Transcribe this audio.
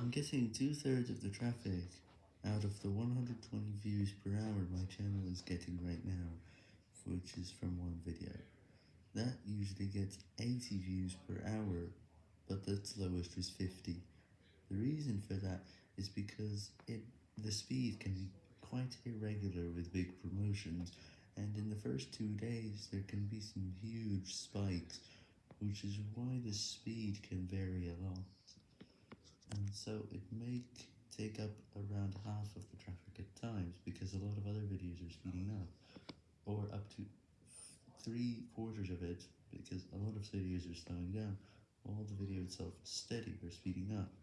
I'm getting two-thirds of the traffic out of the 120 views per hour my channel is getting right now, which is from one video. That usually gets 80 views per hour, but the lowest is 50. The reason for that is because it the speed can be quite irregular with big promotions, and in the first two days there can be some huge spikes, which is why the speed can vary so it may take up around half of the traffic at times, because a lot of other videos are speeding up, or up to three quarters of it, because a lot of videos are slowing down, while the video itself is steady or speeding up.